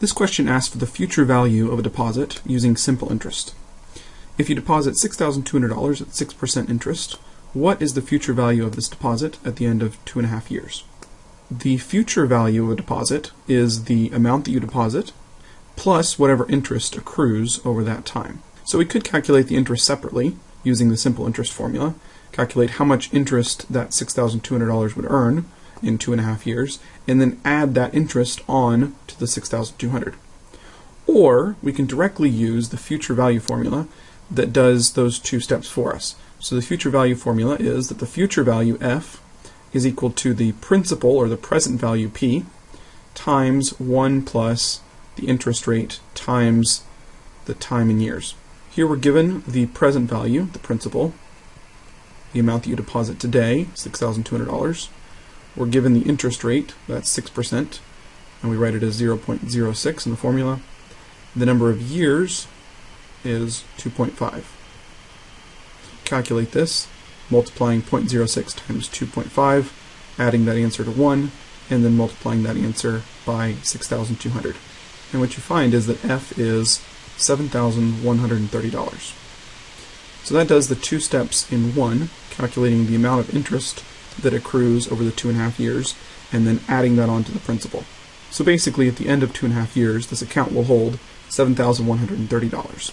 This question asks for the future value of a deposit using simple interest. If you deposit $6,200 at 6% interest, what is the future value of this deposit at the end of two and a half years? The future value of a deposit is the amount that you deposit plus whatever interest accrues over that time. So we could calculate the interest separately using the simple interest formula, calculate how much interest that $6,200 would earn in two and a half years, and then add that interest on to the 6,200. Or we can directly use the future value formula that does those two steps for us. So the future value formula is that the future value f is equal to the principal or the present value p times 1 plus the interest rate times the time in years. Here we're given the present value, the principal, the amount that you deposit today, $6,200. We're given the interest rate, that's 6%, and we write it as 0.06 in the formula. The number of years is 2.5. Calculate this, multiplying 0.06 times 2.5, adding that answer to 1, and then multiplying that answer by 6,200. And what you find is that F is $7,130. So that does the two steps in one, calculating the amount of interest that accrues over the two and a half years, and then adding that on to the principal. So basically, at the end of two and a half years, this account will hold $7,130.